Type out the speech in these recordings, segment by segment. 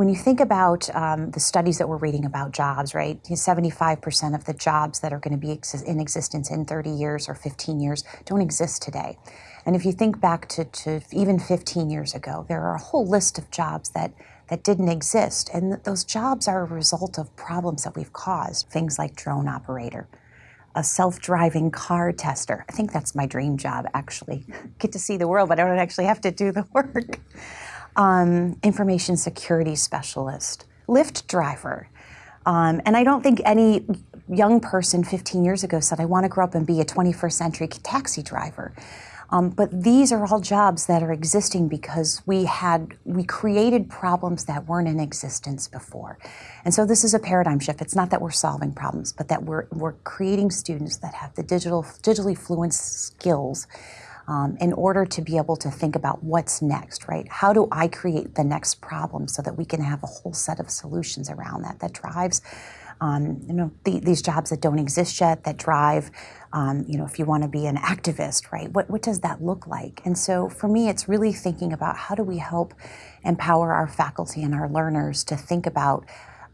When you think about um, the studies that we're reading about jobs, right, 75% of the jobs that are going to be ex in existence in 30 years or 15 years don't exist today. And if you think back to, to even 15 years ago, there are a whole list of jobs that, that didn't exist. And th those jobs are a result of problems that we've caused, things like drone operator, a self-driving car tester. I think that's my dream job, actually. Get to see the world, but I don't actually have to do the work. Um, information security specialist, Lyft driver. Um, and I don't think any young person 15 years ago said, I want to grow up and be a 21st century taxi driver. Um, but these are all jobs that are existing because we had we created problems that weren't in existence before. And so this is a paradigm shift. It's not that we're solving problems, but that we're we're creating students that have the digital digitally fluent skills um, in order to be able to think about what's next, right? How do I create the next problem so that we can have a whole set of solutions around that that drives um, you know, the, these jobs that don't exist yet, that drive, um, you know, if you want to be an activist, right? What, what does that look like? And so for me, it's really thinking about how do we help empower our faculty and our learners to think about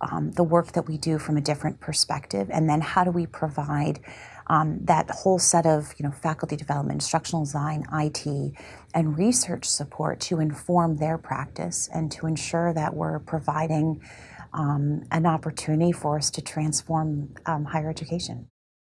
um, the work that we do from a different perspective, and then how do we provide um, that whole set of you know faculty development, instructional design, IT, and research support to inform their practice and to ensure that we're providing um, an opportunity for us to transform um, higher education.